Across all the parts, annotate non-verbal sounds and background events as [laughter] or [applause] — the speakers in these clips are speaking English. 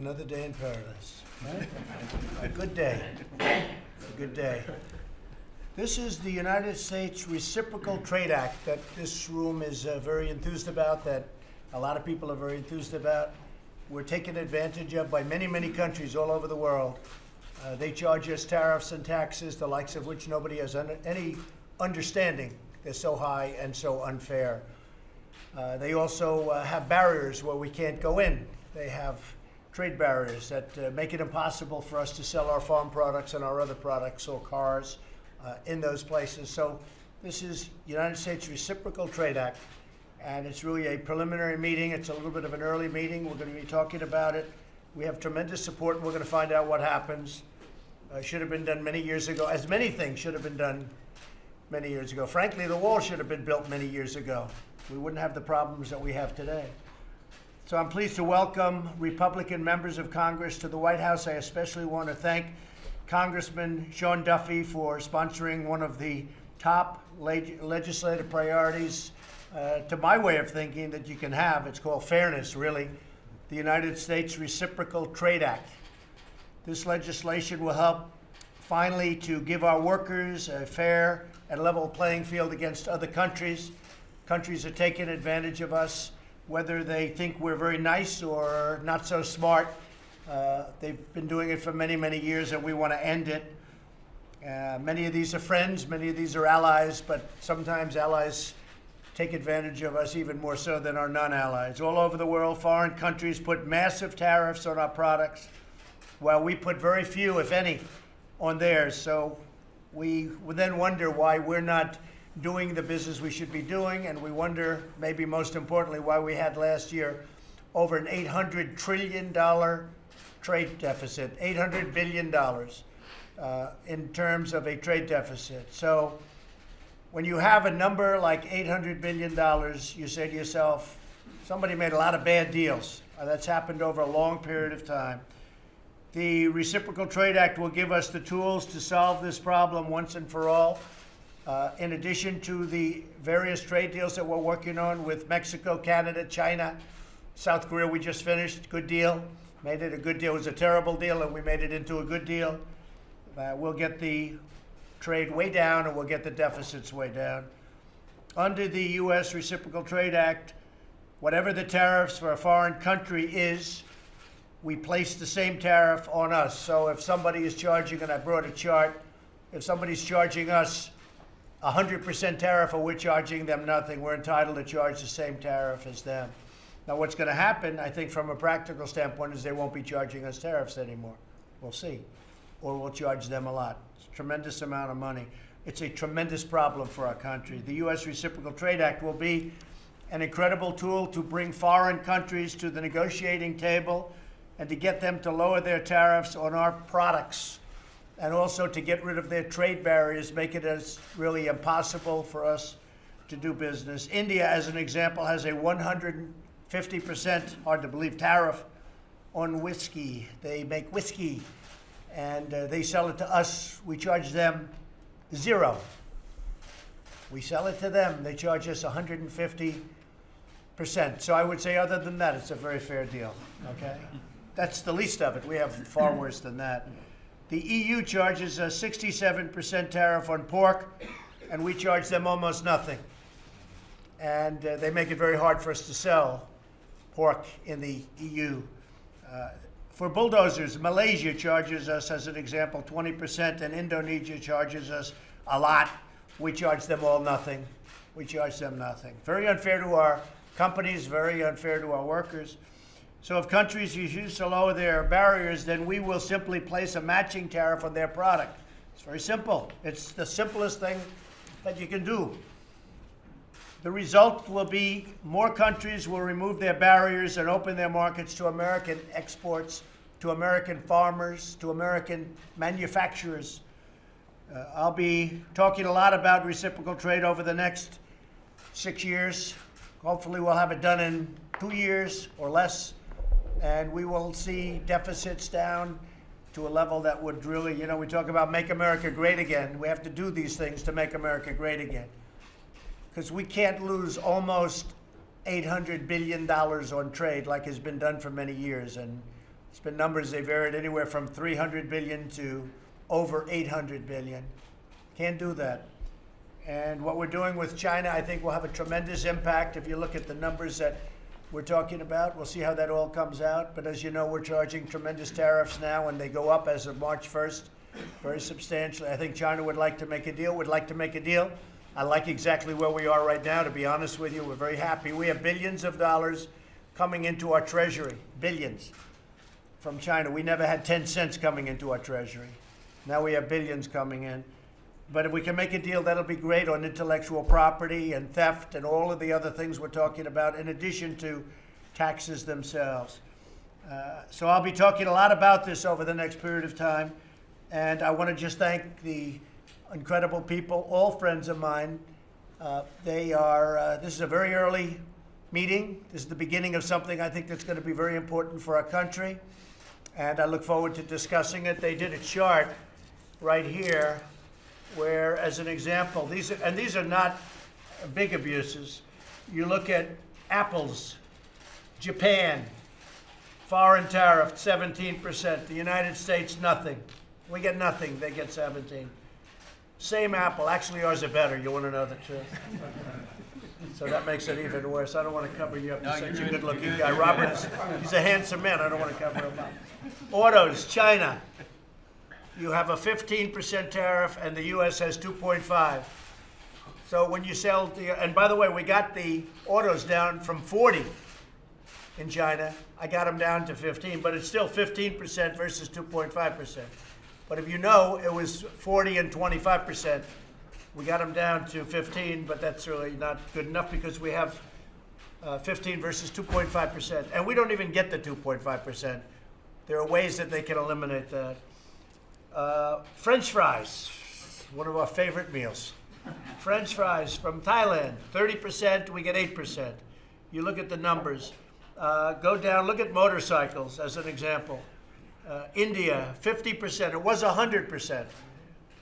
Another day in paradise. right? A good day. A good day. This is the United States Reciprocal Trade Act that this room is uh, very enthused about, that a lot of people are very enthused about. We're taken advantage of by many, many countries all over the world. Uh, they charge us tariffs and taxes, the likes of which nobody has any understanding. They're so high and so unfair. Uh, they also uh, have barriers where we can't go in. They have trade barriers that uh, make it impossible for us to sell our farm products and our other products or cars uh, in those places. So this is United States Reciprocal Trade Act, and it's really a preliminary meeting. It's a little bit of an early meeting. We're going to be talking about it. We have tremendous support, and we're going to find out what happens. Uh, should have been done many years ago, as many things should have been done many years ago. Frankly, the wall should have been built many years ago. We wouldn't have the problems that we have today. So I'm pleased to welcome Republican members of Congress to the White House. I especially want to thank Congressman Sean Duffy for sponsoring one of the top leg- legislative priorities, uh, to my way of thinking, that you can have. It's called fairness, really. The United States Reciprocal Trade Act. This legislation will help finally to give our workers a fair and level playing field against other countries. Countries are taking advantage of us, whether they think we're very nice or not so smart. Uh, they've been doing it for many, many years, and we want to end it. Uh, many of these are friends, many of these are allies, but sometimes allies take advantage of us even more so than our non allies. All over the world, foreign countries put massive tariffs on our products, while we put very few, if any, on theirs. So we then wonder why we're not doing the business we should be doing, and we wonder, maybe most importantly, why we had last year over an $800 trillion trade deficit, $800 billion uh, in terms of a trade deficit. So when you have a number like $800 billion, you say to yourself, somebody made a lot of bad deals. Uh, that's happened over a long period of time. The Reciprocal Trade Act will give us the tools to solve this problem once and for all. Uh, in addition to the various trade deals that we're working on with Mexico, Canada, China, South Korea, we just finished. Good deal. Made it a good deal. It was a terrible deal, and we made it into a good deal. Uh, we'll get the trade way down, and we'll get the deficits way down. Under the U.S. Reciprocal Trade Act, whatever the tariffs for a foreign country is, we place the same tariff on us. So if somebody is charging, and I brought a chart, if somebody's charging us 100% tariff, or we're charging them nothing, we're entitled to charge the same tariff as them. Now, what's going to happen, I think, from a practical standpoint, is they won't be charging us tariffs anymore. We'll see. Or we'll charge them a lot. A tremendous amount of money. It's a tremendous problem for our country. The U.S. Reciprocal Trade Act will be an incredible tool to bring foreign countries to the negotiating table and to get them to lower their tariffs on our products and also to get rid of their trade barriers, make it as really impossible for us to do business. India, as an example, has a 150%, hard to believe, tariff on whiskey. They make whiskey and uh, they sell it to us. We charge them zero. We sell it to them. They charge us 150%. So I would say, other than that, it's a very fair deal. Okay? That's the least of it. We have far worse than that. The EU charges a 67% tariff on pork, and we charge them almost nothing. And uh, they make it very hard for us to sell pork in the EU. Uh, for bulldozers, Malaysia charges us, as an example, 20%, and Indonesia charges us a lot. We charge them all nothing. We charge them nothing. Very unfair to our companies, very unfair to our workers. So if countries refuse to lower their barriers, then we will simply place a matching tariff on their product. It's very simple. It's the simplest thing that you can do. The result will be more countries will remove their barriers and open their markets to American exports, to American farmers, to American manufacturers. Uh, I'll be talking a lot about reciprocal trade over the next six years. Hopefully, we'll have it done in two years or less, and we will see deficits down to a level that would really, you know, we talk about make America great again. We have to do these things to make America great again. Because we can't lose almost $800 billion on trade like has been done for many years. And It's been numbers they varied anywhere from 300 billion to over 800 billion. Can't do that. And what we're doing with China, I think, will have a tremendous impact. If you look at the numbers that we're talking about, we'll see how that all comes out. But as you know, we're charging tremendous tariffs now, and they go up as of March 1st, very substantially. I think China would like to make a deal, would like to make a deal. I like exactly where we are right now, to be honest with you. We're very happy. We have billions of dollars coming into our treasury, billions from China. We never had 10 cents coming into our treasury. Now we have billions coming in. But if we can make a deal, that'll be great on intellectual property and theft and all of the other things we're talking about, in addition to taxes themselves. Uh, so I'll be talking a lot about this over the next period of time. And I want to just thank the incredible people, all friends of mine. Uh, they are, uh, this is a very early meeting. This is the beginning of something I think that's going to be very important for our country. And I look forward to discussing it. They did a chart right here where, as an example, these are, and these are not big abuses. You look at apples, Japan, foreign tariff 17%. The United States, nothing. We get nothing, they get 17. Same apple, actually ours are better. You want to know the truth? [laughs] So that makes it even worse. I don't want to cover you up. You're such a good-looking guy. Robert he's a handsome man. I don't want to cover him up. Autos, China. You have a 15% tariff, and the U.S. has 2.5. So when you sell the, and by the way, we got the autos down from 40 in China. I got them down to 15, but it's still 15% versus 2.5%. But if you know, it was 40 and 25%. We got them down to 15, but that's really not good enough because we have uh, 15 versus 2.5%. And we don't even get the 2.5%. There are ways that they can eliminate that. Uh, French fries, one of our favorite meals. French fries from Thailand, 30%, we get 8%. You look at the numbers. Uh, go down, look at motorcycles as an example. Uh, India, 50%. It was 100%.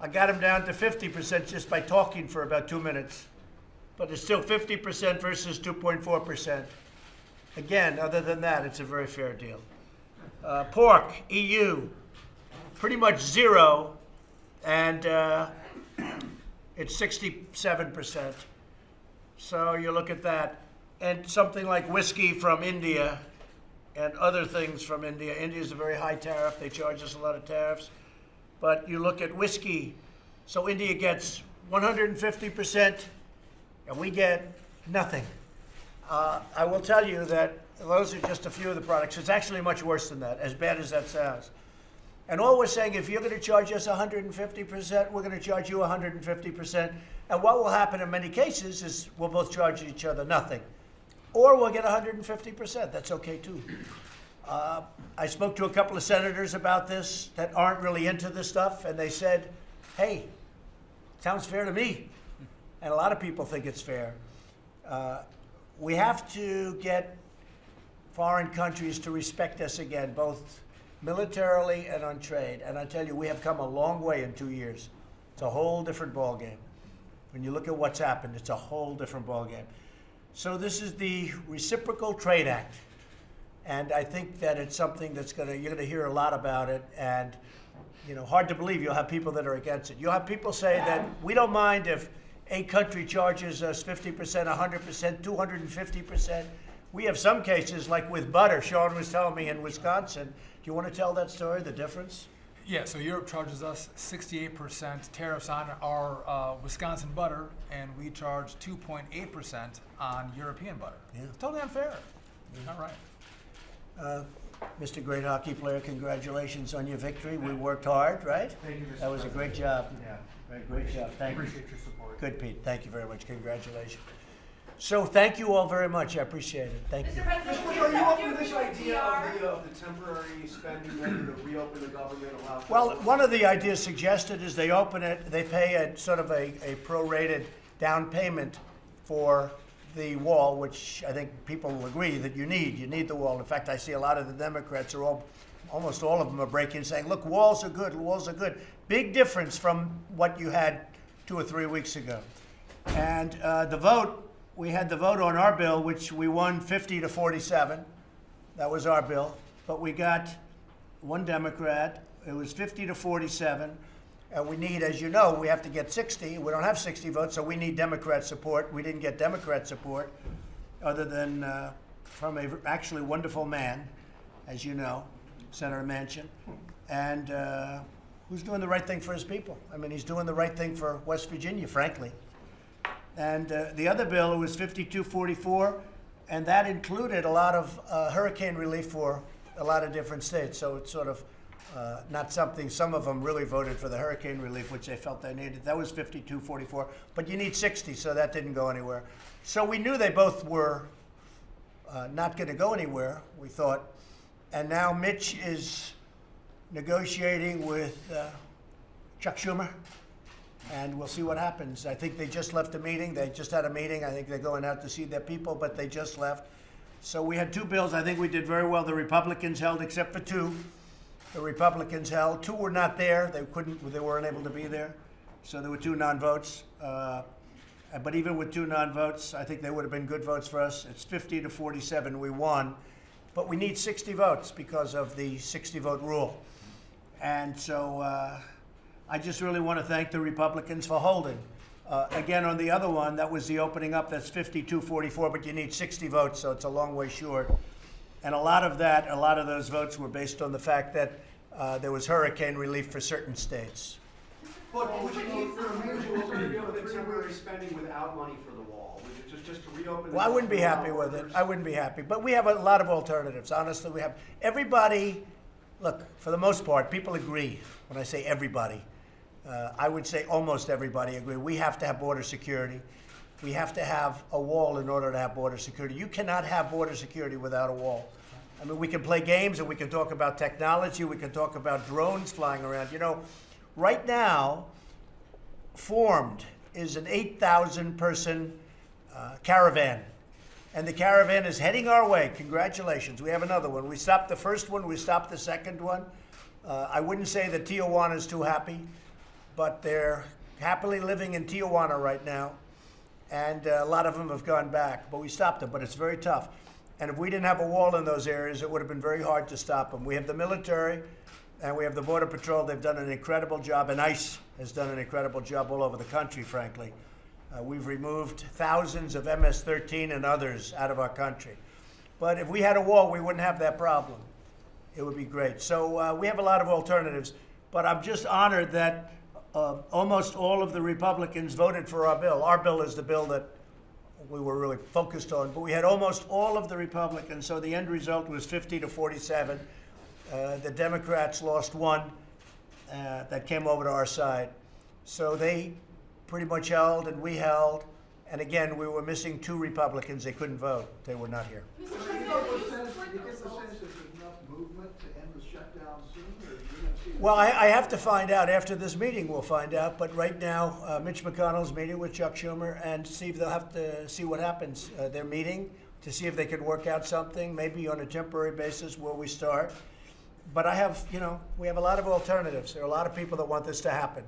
I got them down to 50% just by talking for about two minutes. But it's still 50% versus 2.4%. Again, other than that, it's a very fair deal. Uh, pork, EU, pretty much zero, and uh, it's 67%. So you look at that. And something like whiskey from India and other things from India. India is a very high tariff. They charge us a lot of tariffs. But you look at whiskey. So India gets 150%, and we get nothing. Uh, I will tell you that those are just a few of the products. It's actually much worse than that, as bad as that sounds. And all we're saying, if you're going to charge us 150%, we're going to charge you 150%. And what will happen in many cases is we'll both charge each other nothing. Or we'll get 150%. That's okay too. Uh, I spoke to a couple of senators about this that aren't really into this stuff, and they said, hey, sounds fair to me. And a lot of people think it's fair. Uh, we have to get foreign countries to respect us again, both militarily and on trade. And I tell you, we have come a long way in two years. It's a whole different ballgame. When you look at what's happened, it's a whole different ballgame. So this is the Reciprocal Trade Act. And I think that it's something that's going to, you're going to hear a lot about it. And, you know, hard to believe you'll have people that are against it. You'll have people say that we don't mind if a country charges us 50%, 100%, 250%. We have some cases, like with butter, Sean was telling me in Wisconsin. Do you want to tell that story, the difference? Yeah, so Europe charges us 68% tariffs on our uh, Wisconsin butter, and we charge 2.8% on European butter. Yeah. Totally unfair. Not right. Uh, Mr. Great Hockey Player, congratulations on your victory. We worked hard, right? Thank you, Mr. That was a great job. Yeah. Great, great job. Thank you. Appreciate your support. Good, Pete. Thank you very much. Congratulations. So thank you all very much. I appreciate it. Thank you. President, Mr. can Bush, you are you up your for this idea of the, of the temporary spending measure to reopen the government, allow? for- Well, one of the ideas suggested is they open it, they pay a sort of a, a prorated down payment for the wall, which I think people will agree that you need. You need the wall. In fact, I see a lot of the Democrats are all, almost all of them are breaking, saying, look, walls are good, walls are good. Big difference from what you had two or three weeks ago. And uh, the vote, we had the vote on our bill, which we won 50 to 47. That was our bill. But we got one Democrat. It was 50 to 47. And we need, as you know, we have to get 60. We don't have 60 votes, so we need Democrat support. We didn't get Democrat support, other than uh, from a actually wonderful man, as you know, Senator Manchin, and uh, who's doing the right thing for his people. I mean, he's doing the right thing for West Virginia, frankly. And uh, the other bill was 5244, and that included a lot of uh, hurricane relief for a lot of different states. So it's sort of uh, not something, some of them really voted for the hurricane relief, which they felt they needed. That was 5244, but you need 60, so that didn't go anywhere. So we knew they both were uh, not going to go anywhere, we thought. And now Mitch is negotiating with uh, Chuck Schumer, and we'll see what happens. I think they just left a meeting. They just had a meeting. I think they're going out to see their people, but they just left. So we had two bills. I think we did very well. The Republicans held, except for two. The Republicans held. Two were not there. They couldn't. They weren't able to be there. So there were two non-votes. Uh, but even with two non-votes, I think they would have been good votes for us. It's 50 to 47. We won, but we need 60 votes because of the 60-vote rule. And so uh, I just really want to thank the Republicans for holding. Uh, again, on the other one, that was the opening up. That's 52-44, but you need 60 votes, so it's a long way short. And a lot of that, a lot of those votes were based on the fact that uh, there was hurricane relief for certain states. But would you need, would you also be able temporary spending without money for the wall? Would you just, just to reopen? the Well, I wouldn't be happy with it. I wouldn't be happy. But we have a lot of alternatives. Honestly, we have everybody. Look, for the most part, people agree. When I say everybody, uh, I would say almost everybody agree. We have to have border security. We have to have a wall in order to have border security. You cannot have border security without a wall. I mean, we can play games and we can talk about technology. We can talk about drones flying around. You know, right now, formed is an 8,000 person uh, caravan. And the caravan is heading our way. Congratulations. We have another one. We stopped the first one, we stopped the second one. Uh, I wouldn't say that Tijuana is too happy, but they're happily living in Tijuana right now. And uh, a lot of them have gone back, but we stopped them. But it's very tough. And if we didn't have a wall in those areas, it would have been very hard to stop them. We have the military and we have the Border Patrol. They've done an incredible job, and ICE has done an incredible job all over the country, frankly. Uh, we've removed thousands of MS 13 and others out of our country. But if we had a wall, we wouldn't have that problem. It would be great. So uh, we have a lot of alternatives. But I'm just honored that uh, almost all of the Republicans voted for our bill. Our bill is the bill that we were really focused on. But we had almost all of the Republicans. So the end result was 50 to 47. Uh, the Democrats lost one uh, that came over to our side. So they pretty much held, and we held. And again, we were missing two Republicans. They couldn't vote. They were not here. Mr. Do you President, get will the you sense, support do you the get the results? sense that there's enough movement to end the shutdown soon, or are you gonna see? it? Well, I, I have to find out after this meeting. We'll find out. But right now, uh, Mitch McConnell's meeting with Chuck Schumer and see if they'll have to see what happens. Uh, meeting to see if they could work out something, maybe on a temporary basis where we start. But I have, you know, we have a lot of alternatives. There are a lot of people that want this to happen.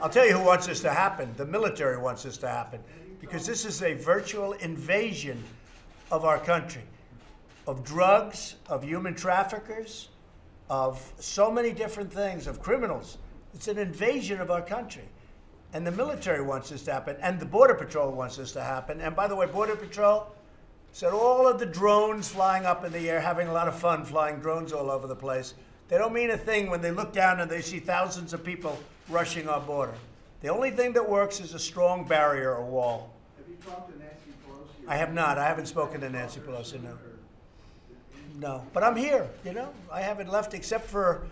I'll tell you who wants this to happen. The military wants this to happen because this is a virtual invasion of our country, of drugs, of human traffickers, of so many different things, of criminals. It's an invasion of our country. And the military wants this to happen, and the Border Patrol wants this to happen. And by the way, Border Patrol said all of the drones flying up in the air, having a lot of fun flying drones all over the place. They don't mean a thing when they look down and they see thousands of people rushing our border. The only thing that works is a strong barrier or wall. Have you talked to Nancy Pelosi? I have not. I haven't spoken to Nancy Pelosi, no. No, but I'm here, you know. I haven't left except for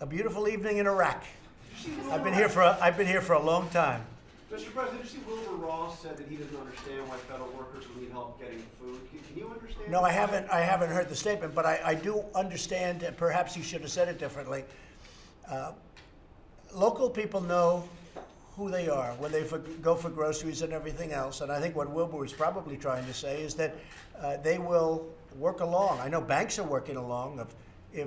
a beautiful evening in Iraq. I've been here for a, I've been here for a long time. Mr. President, did you see Wilbur Ross said that he doesn't understand why federal workers need help getting food? Can, can you understand? No, I haven't. I haven't heard the statement, but I, I do understand. And perhaps you should have said it differently. Uh, local people know who they are when they for, go for groceries and everything else. And I think what Wilbur was probably trying to say is that uh, they will work along. I know banks are working along. If,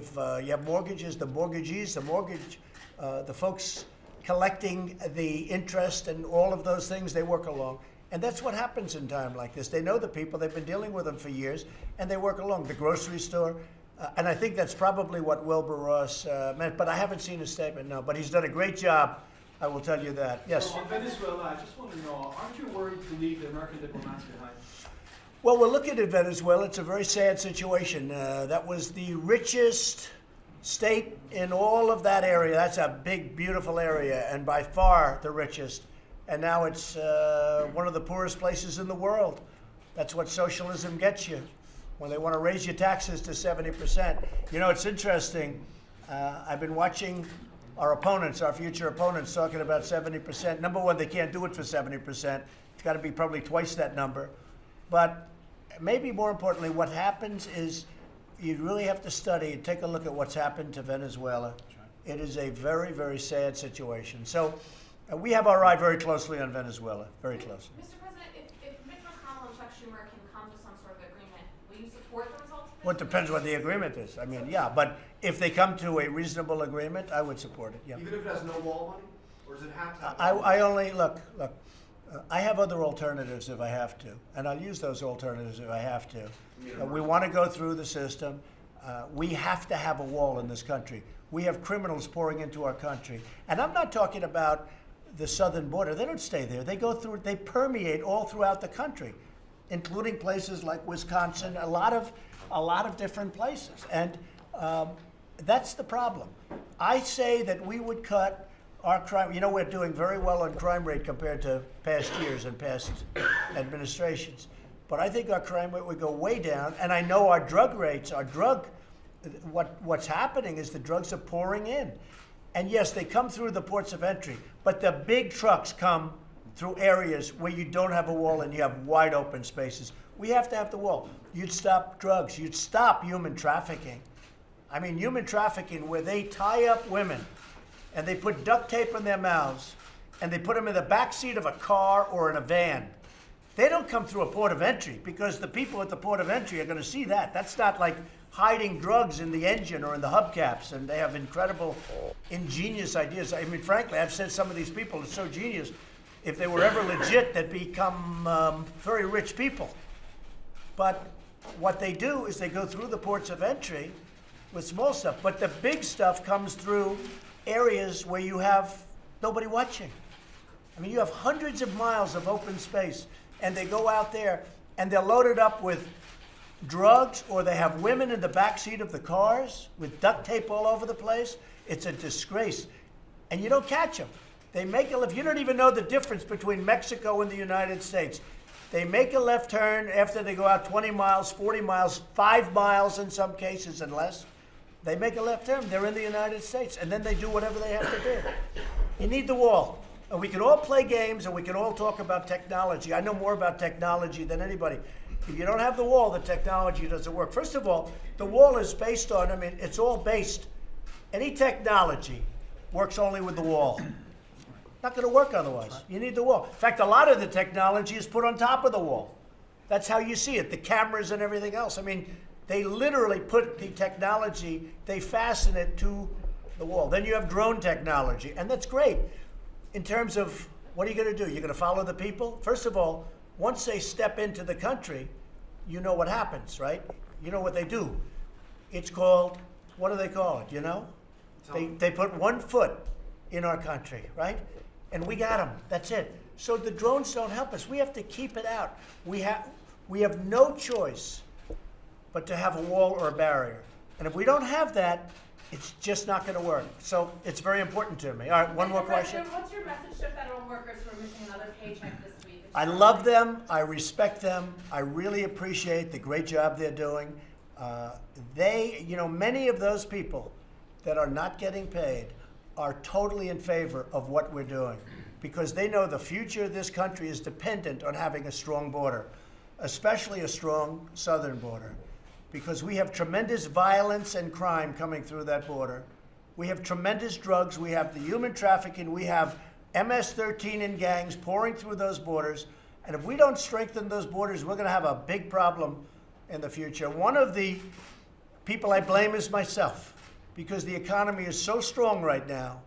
if uh, you have mortgages, the mortgagees, the mortgage, uh, the folks collecting the interest and all of those things, they work along. And that's what happens in time like this. They know the people, they've been dealing with them for years, and they work along. The grocery store, Uh, and I think that's probably what Wilbur Ross uh, meant, but I haven't seen his statement, no. But he's done a great job, I will tell you that. Yes? So on Venezuela, I just want to know, aren't you worried to leave the American diplomats behind? Well, we're looking at Venezuela. It's a very sad situation. Uh, that was the richest state in all of that area. That's a big, beautiful area, and by far the richest. And now it's uh, one of the poorest places in the world. That's what socialism gets you when they want to raise your taxes to 70%. You know, it's interesting. Uh, I've been watching our opponents, our future opponents, talking about 70%. Number one, they can't do it for 70%. It's got to be probably twice that number. But maybe more importantly, what happens is you really have to study and take a look at what's happened to Venezuela. It is a very, very sad situation. So uh, we have our eye very closely on Venezuela, very closely. Mr. President, if, if Mitch McConnell and Chuck Schumer can come to some sort of agreement, will you support Well, it depends what the agreement is. I mean, yeah, but if they come to a reasonable agreement, I would support it, yeah. Even if it has no wall money? Or does it have to have? I, wall I money? only, look, look, uh, I have other alternatives if I have to, and I'll use those alternatives if I have to. Uh, we want to go through the system. Uh, we have to have a wall in this country. We have criminals pouring into our country. And I'm not talking about the southern border. They don't stay there. They go through, they permeate all throughout the country, including places like Wisconsin, a lot of, a lot of different places. And um, that's the problem. I say that we would cut our crime, you know, we're doing very well on crime rate compared to past years and past administrations. But I think our crime rate would go way down, and I know our drug rates, our drug, what, what's happening is the drugs are pouring in. And yes, they come through the ports of entry, but the big trucks come through areas where you don't have a wall and you have wide open spaces. We have to have the wall. You'd stop drugs, you'd stop human trafficking. I mean, human trafficking where they tie up women and they put duct tape in their mouths and they put them in the back seat of a car or in a van. They don't come through a port of entry because the people at the port of entry are going to see that. That's not like hiding drugs in the engine or in the hubcaps, and they have incredible, ingenious ideas. I mean, frankly, I've said some of these people are so genius. If they were ever legit, they'd become um, very rich people. But what they do is they go through the ports of entry with small stuff, but the big stuff comes through areas where you have nobody watching. I mean, you have hundreds of miles of open space, and they go out there and they're loaded up with drugs, or they have women in the back seat of the cars with duct tape all over the place. It's a disgrace, and you don't catch them. They make a left. You don't even know the difference between Mexico and the United States. They make a left turn after they go out 20 miles, 40 miles, five miles in some cases and less. They make a left turn. They're in the United States, and then they do whatever they have to do. You need the wall. And we can all play games and we can all talk about technology. I know more about technology than anybody. If you don't have the wall, the technology doesn't work. First of all, the wall is based on, I mean, it's all based, any technology works only with the wall. Not going to work otherwise. You need the wall. In fact, a lot of the technology is put on top of the wall. That's how you see it, the cameras and everything else. I mean, they literally put the technology, they fasten it to the wall. Then you have drone technology, and that's great. In terms of what are you going to do? You're going to follow the people? First of all, once they step into the country, you know what happens, right? You know what they do. It's called, what do they call it, you know? They, they put one foot in our country, right? And we got them. That's it. So the drones don't help us. We have to keep it out. We have, we have no choice but to have a wall or a barrier. And if we don't have that, it's just not going to work. So it's very important to me. All right, one Mr. more question. What's your message to federal workers who are missing another paycheck this week? I love them. I respect them. I really appreciate the great job they're doing. Uh, they, you know, many of those people that are not getting paid are totally in favor of what we're doing because they know the future of this country is dependent on having a strong border, especially a strong southern border, because we have tremendous violence and crime coming through that border. We have tremendous drugs. We have the human trafficking. We have MS-13 and gangs pouring through those borders. And if we don't strengthen those borders, we're going to have a big problem in the future. One of the people I blame is myself because the economy is so strong right now,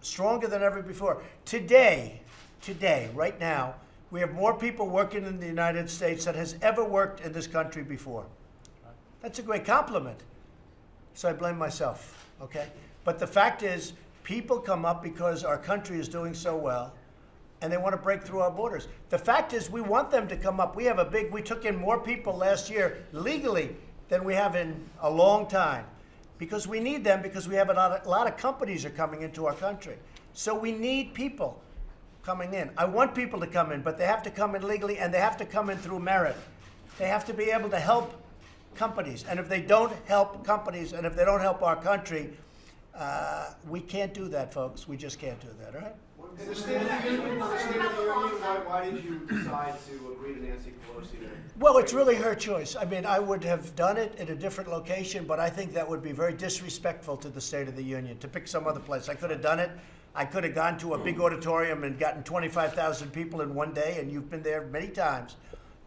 stronger than ever before. Today, today, right now, we have more people working in the United States than has ever worked in this country before. That's a great compliment. So I blame myself, okay? But the fact is, people come up because our country is doing so well and they want to break through our borders. The fact is, we want them to come up. We have a big, we took in more people last year legally than we have in a long time because we need them because we have a lot of, a lot of companies are coming into our country. So we need people coming in. I want people to come in, but they have to come in legally and they have to come in through merit. They have to be able to help companies. And if they don't help companies and if they don't help our country, uh, we can't do that, folks. We just can't do that, all right? In the State of the Union, in the State of the Union, why, why did you decide to agree to Nancy Pelosi to? Well, it's really her choice. I mean, I would have done it in a different location, but I think that would be very disrespectful to the State of the Union to pick some other place. I could have done it. I could have gone to a big auditorium and gotten 25,000 people in one day, and you've been there many times.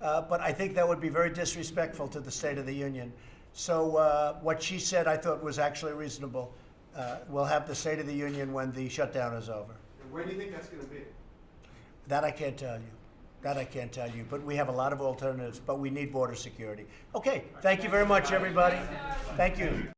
Uh, but I think that would be very disrespectful to the State of the Union. So uh, what she said, I thought was actually reasonable. Uh, we'll have the State of the Union when the shutdown is over. And where do you think that's gonna be? That I can't tell you. That I can't tell you. But we have a lot of alternatives, but we need border security. Okay, thank you very much, everybody. Thank you.